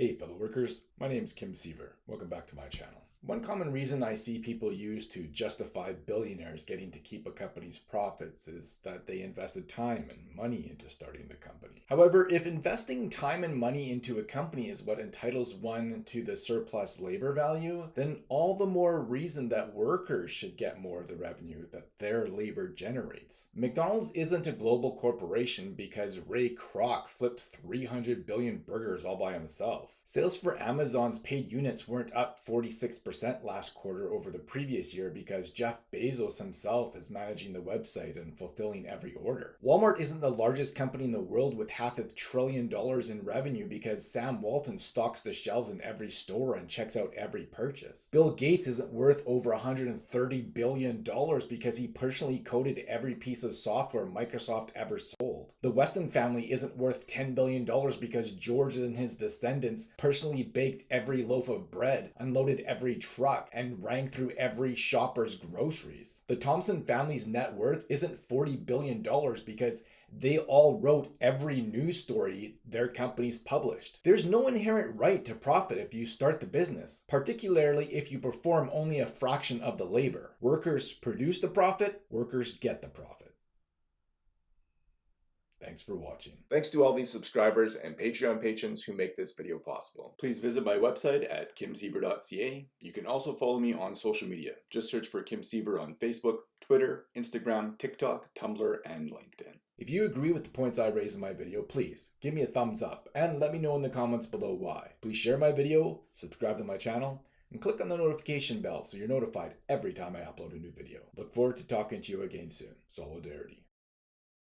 Hey fellow workers, my name is Kim Siever. Welcome back to my channel. One common reason I see people use to justify billionaires getting to keep a company's profits is that they invested time and money into starting the company. However, if investing time and money into a company is what entitles one to the surplus labor value, then all the more reason that workers should get more of the revenue that their labor generates. McDonald's isn't a global corporation because Ray Kroc flipped 300 billion burgers all by himself. Sales for Amazon's paid units weren't up 46 percent last quarter over the previous year because Jeff Bezos himself is managing the website and fulfilling every order. Walmart isn't the largest company in the world with half a trillion dollars in revenue because Sam Walton stocks the shelves in every store and checks out every purchase. Bill Gates isn't worth over 130 billion dollars because he personally coded every piece of software Microsoft ever sold. The Weston family isn't worth 10 billion dollars because George and his descendants personally baked every loaf of bread, unloaded every truck and rang through every shopper's groceries. The Thomson family's net worth isn't $40 billion because they all wrote every news story their companies published. There's no inherent right to profit if you start the business, particularly if you perform only a fraction of the labor. Workers produce the profit, workers get the profit. Thanks for watching. Thanks to all these subscribers and Patreon patrons who make this video possible. Please visit my website at kimsiever.ca. You can also follow me on social media. Just search for Kim Siever on Facebook, Twitter, Instagram, TikTok, Tumblr, and LinkedIn. If you agree with the points I raise in my video, please give me a thumbs up and let me know in the comments below why. Please share my video, subscribe to my channel, and click on the notification bell so you're notified every time I upload a new video. Look forward to talking to you again soon. Solidarity.